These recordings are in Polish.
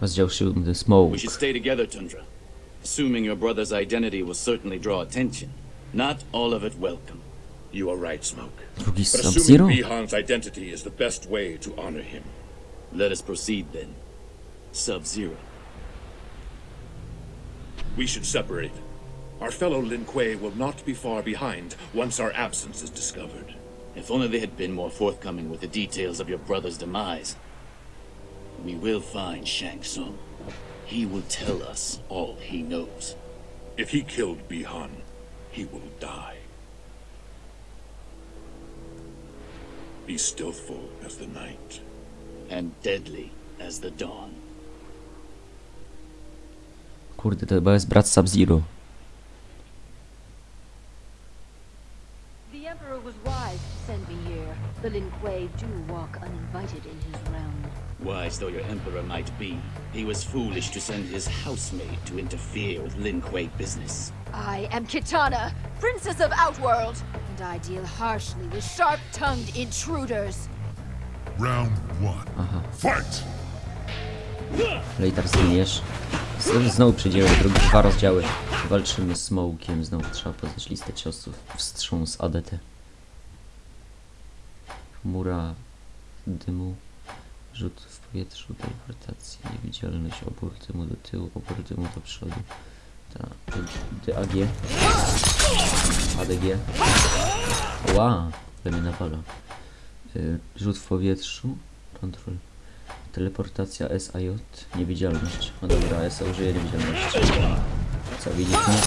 Rozdział 7. Smoke. We should stay together, Tundra. Assuming your brother's identity will certainly draw attention. Not all of it welcome. You are right, Smoke. But assuming Bihan's identity is the best way to honor him. Let us proceed then. Sub-Zero. We should separate. Our fellow Lin Kuei will not be far behind once our absence is discovered. If only they had been more forthcoming with the details of your brother's demise. We will find Shang Tsung. He will tell us all he knows. If he killed Bihan, he will die. Be stealthful as the night. And deadly as the dawn. Kurde, to chyba jest brat Sub-Zero. The Emperor was wise to send me here. The Lin Kuei do walk uninvited in his realm. Wise though your emperor might be, he was foolish to send his housemaid to interfere with Lin Kuei business. I am Kitana, Princess of Outworld, and I deal harshly with sharp-tongued intruders. Round one. Fight! Later zginiesz. Z- Znowu przejdziemy do drugi dwa rozdziały. Walczymy z Smokiem. Znowu trzeba poznać listę ciosów. Wstrząs ADT. Chmura dymu. Rzut w powietrzu, teleportacja, niewidzialność, opór dymu do tyłu, opór dymu do przodu. Ta, DAG. ADG. Ła, to mnie nawala. Y, Rzut w powietrzu, kontrol. Teleportacja SAJ, niewidzialność. No dobra, S użyje niewidzialności. Co, widzisz mnie?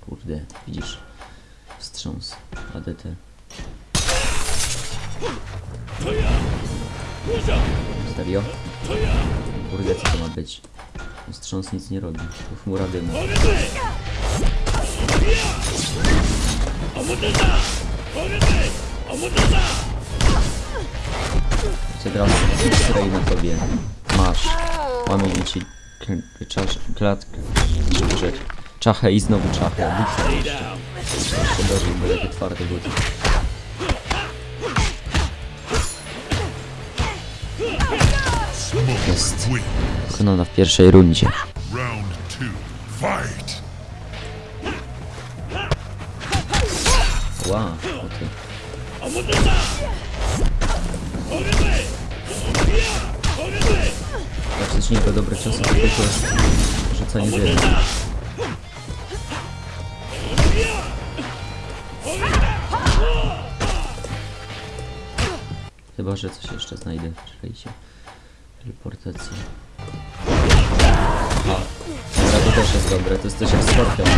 Kurde, widzisz. Wstrząs, ADT. Stereo? Kurde, co to ma być? Wstrząs nic nie robi, to chmura dymu. Chcę teraz X-ray na tobie. Masz. Mamy ci czasz, klatkę. Że, czachę i znowu czachę. Buksa jeszcze. Bo buty. Jest. Pokonana w pierwszej rundzie. Round two. Fight! Ła, o ty. Jak niego dobre to tylko rzucanie dymu. Chyba, że coś jeszcze znajdę. Czekajcie. Teleportacja. Aha. Dobra, to też jest dobre. To jest coś jak skorpion. nie?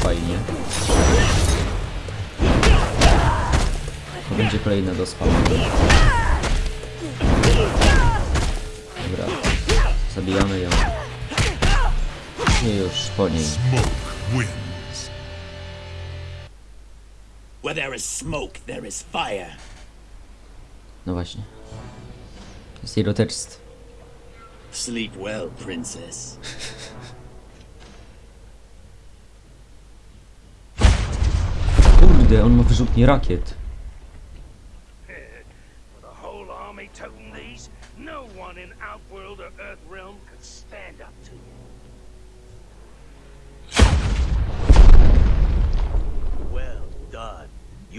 Fajnie. To będzie kolejna do spawnu. Dobra. Zabijamy ją. I już po niej. Where there is smoke, there is fire. No właśnie. Zero text. Sleep well, princess. Kurde, on ma wyrzutnie rakiet.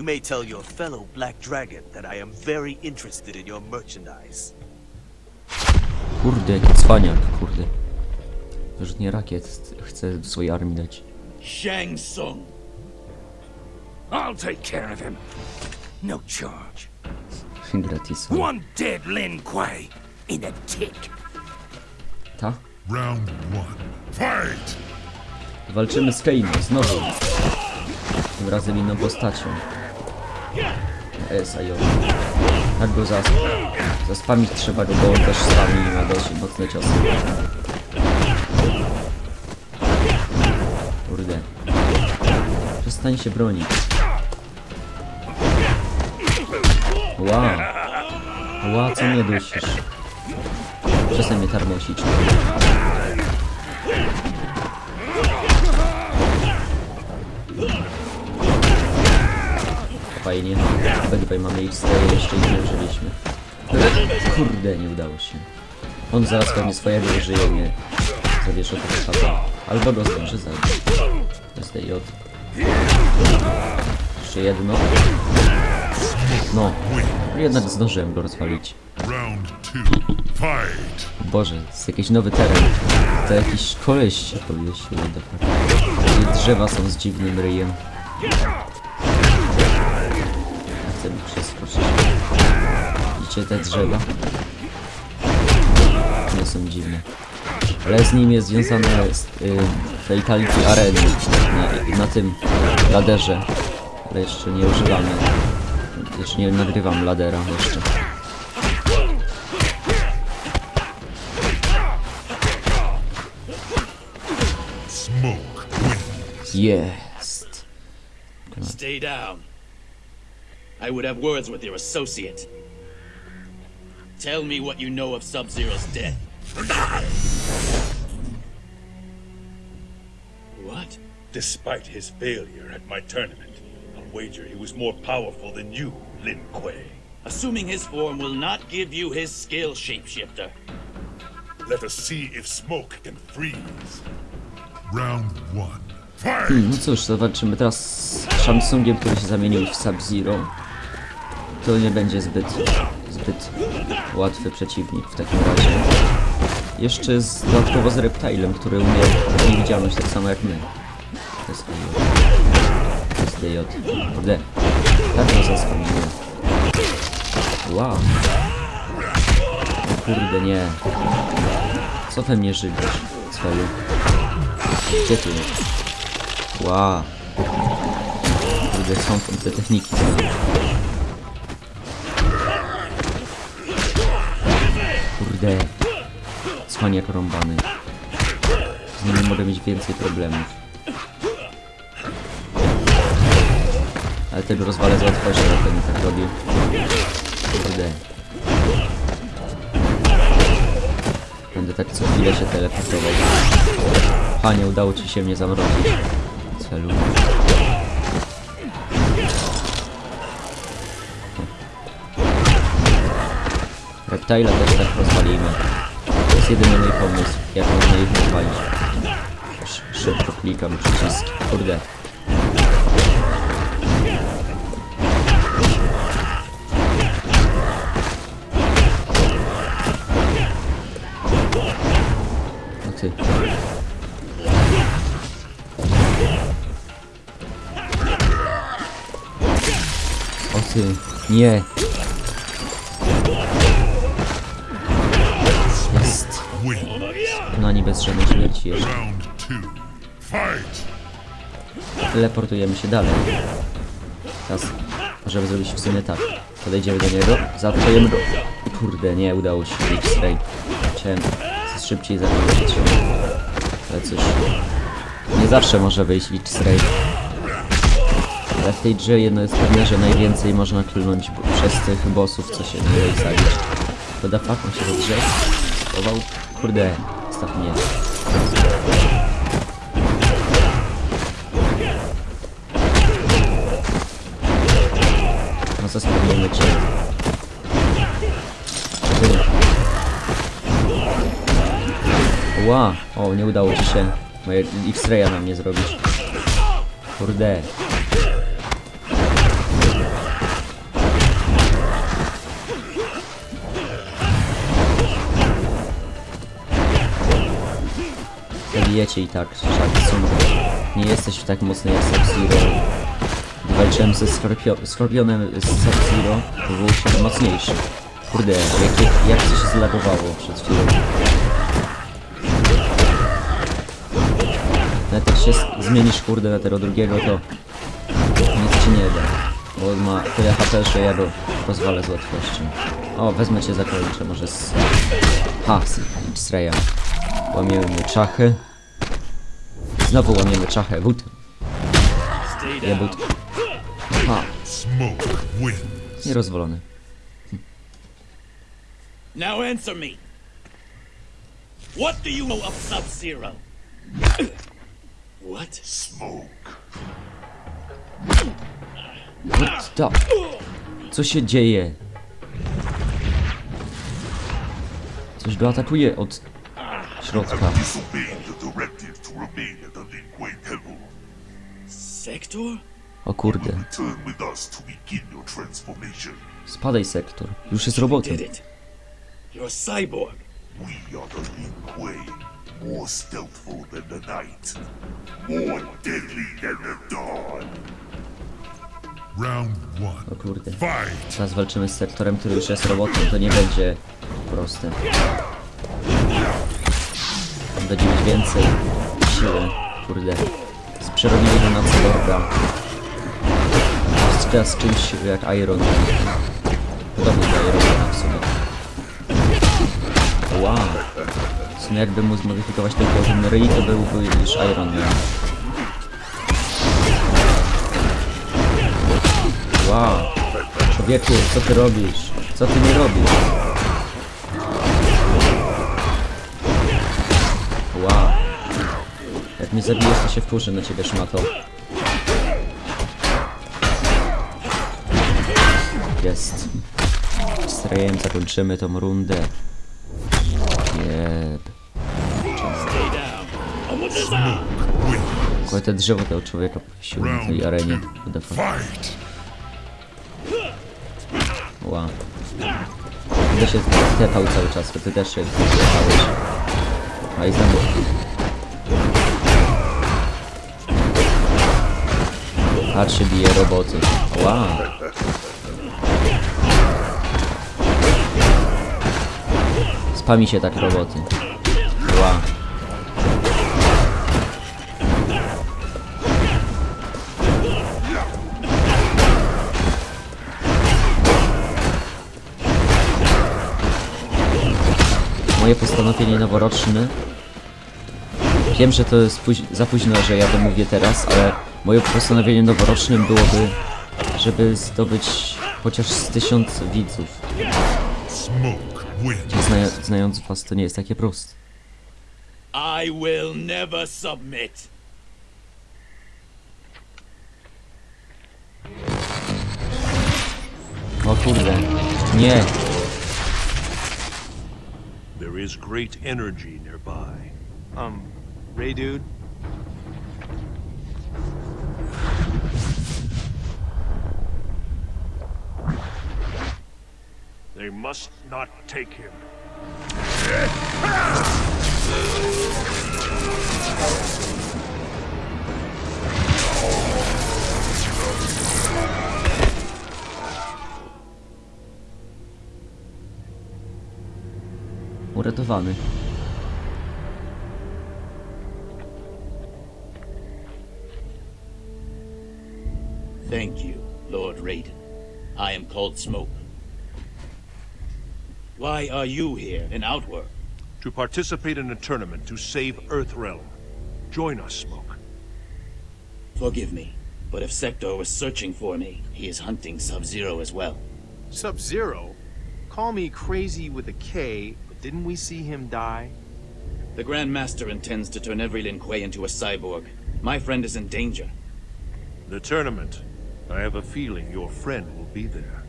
May tell your fellow Black Dragon that I am very interested in your merchandise. Kurde, jaki cwaniak, kurde. Wyrzutnie rakiet chce swojej armii dać. Shang Tsung. I'll take care of him. No charge. Gratis. One dead Lin Kuei in a tick. Ta? Round one. Fight! Walczymy z Kaino, znowu. Tym razem inną postacią. SIO. Tak go zas zaspamić trzeba go, bo on też spami i ma dość mocne ciosy. Kurde. Przestań się bronić. Ła. Ła, co mnie dusisz? Przestań mnie tarmosić. Fajnie. The way, mamy ich swoje jeszcze nie użyliśmy. Kurde, nie udało się. On zaraz pewnie swojego użyje mnie. Zawieszę to HP. Albo go zdąży zabić. SDJ. Jeszcze jedno. No. Jednak zdążyłem go rozwalić. Boże, to jest jakiś nowy teren. To jakiś koleś się powiesił. I drzewa są z dziwnym ryjem. Mi przeskoczyć. Widzicie te drzewa? Nie są dziwne. Ale z nim jest związane z, y, Fatality Areny na, na tym laderze. Ale jeszcze nie używamy. Jeszcze nie nagrywam ladera jeszcze. Jest. Stay down. I would have words with your associate. Tell me what you know of Sub-Zero's death. What? Despite his failure at my tournament, I'll wager he was more powerful than you, Lin Kuei. Assuming his form will not give you his skill, Shapeshifter. Let us see if smoke can freeze. Round one. Fight. No cóż, zobaczymy teraz z Samsungiem, który się zamienił w Sub-Zero. To nie będzie zbyt, zbyt łatwy przeciwnik w takim razie. Jeszcze z, dodatkowo z Reptilem, który umie niewidzialność tak samo jak my. To jest SDJ. SDJ. Kurde. Tak to zasłoniłem. Wow. O Kurde, nie. Co we mnie żygasz, cwelu? Gdzie ty jest? Wow. Kurde, są te techniki. Kurde. Cwaniak rąbany. Z nim mogę mieć więcej problemów. Ale tego rozwalę z łatwością, jak nie tak robił. Kurde. Będę tak co chwilę się teleportował. Panie, udało ci się mnie zamrozić. Celu. Reptila też tak rozwalimy. To jest jedyny mój pomysł, jak można ich rozwalić. Sz szybko klikam przyciski. Kurde. No ty. O ty, nie. Bez żadnej śmierci jeszcze. Teleportujemy się dalej. Teraz możemy zrobić w sumie tak. Podejdziemy do niego, zaatakujemy go. Kurde, nie udało się. X-ray. Chciałem szybciej zakończyć. Ale cóż. Nie zawsze może wyjść X-ray. Ale w tej grze jedno jest pewne, że najwięcej można klnąć przez tych bossów, co się nie da zabić. To da fuck, on się do drzew schował. Kurde, staw mnie. No spełniamy cię. Ła, o nie udało ci się moje X-raya na mnie zrobić. Kurde. Zabijecie i tak, Sharksun. Nie jesteś tak mocny jak Sub-Zero. Walczyłem ze Skorpio Skorpionem z Sub-Zero, to był się mocniejszy. Kurde, jak, jak, to się zlagowało przed chwilą. Nawet jak się z- zmienisz kurde na tego drugiego, to nic ci nie da. Bo on ma tyle HP, że ja go rozwalę z łatwością. O, wezmę cię zakończę, może z... Ha, z X-Raya. Łamiemy czachy. Znowu łamiemy czachę, Ja down. but. Ha, Smoke wins. nierozwalony. Now answer me. What do you know of Sub-Zero? What? Smoke. What the... Co się dzieje? Coś go atakuje od środka. Disobeyed the directive to remain at the Lin Kuei Temple. Sector? O kurde. Spadaj sektor. Już jest cyborg. We are the Lin Kuei. More stealthful than the night. More deadly than the dawn. Round one. O kurde. Teraz walczymy z sektorem, który już jest robotem. To nie będzie proste. Mieć więcej siły. Kurde. Z przerobili go na cyborga. Teraz z czymś jak Iron Man. Podobny do Iron Mana w sumie. Wow. W sumie jakby mu zmodyfikować ten ryj, to byłby już Iron Man. Wow. Człowieku, co ty robisz? Co ty nie robisz? Mnie zabijesz, to się wkurzę na ciebie, szmato. Jest. Z Rejem zakończymy tą rundę. Jeb. Tylko te drzewo tego człowieka powiesiło na tej arenie. Fight! Wow. Się tepał cały czas, to ty też się tepałeś. A i znowu. Patrz się bije roboty. Wow. Spami się tak roboty. Wow. moje postanowienie noworoczne. Wiem, że to jest za późno, że ja to mówię teraz, ale moje postanowienie noworocznym byłoby, żeby zdobyć chociaż z tysiąc widzów. Zna znając was, to nie jest takie proste. I will never submit. O kurde. Nie. There is great energy nearby. Um, Ray dude? They must not take him. Uratowany. Thank you, Lord Raiden. I am called Smoke. Why are you here in Outworld? To participate in a tournament to save Earthrealm. Join us, Smoke. Forgive me, but if Sector was searching for me, he is hunting Sub-Zero as well. Sub-Zero? Call me crazy with a K, but didn't we see him die? The Grand Master intends to turn every Lin Kuei into a cyborg. My friend is in danger. The tournament. I have a feeling your friend will be there.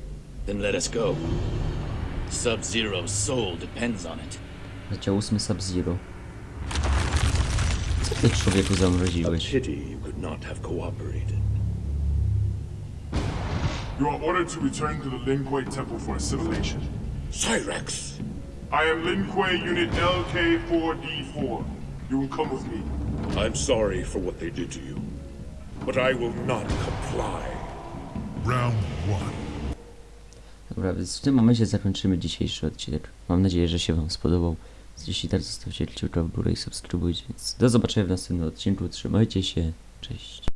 Then let us go. Sub-Zero's soul depends on it. Leciał ósmy Sub-Zero. Co ty człowieku zamroziłeś? Pity you could not have cooperated. You are ordered to return to the Lin Kuei Temple for assimilation. Cyrex! I am Lin Kuei Unit LK4D4. You will come with me. I'm sorry for what they did to you, but I will not comply. Round one. Dobra, więc w tym momencie zakończymy dzisiejszy odcinek. Mam nadzieję, że się wam spodobał. Jeśli tak, zostawcie kciuka w górę i subskrybujcie. Więc do zobaczenia w następnym odcinku. Trzymajcie się. Cześć.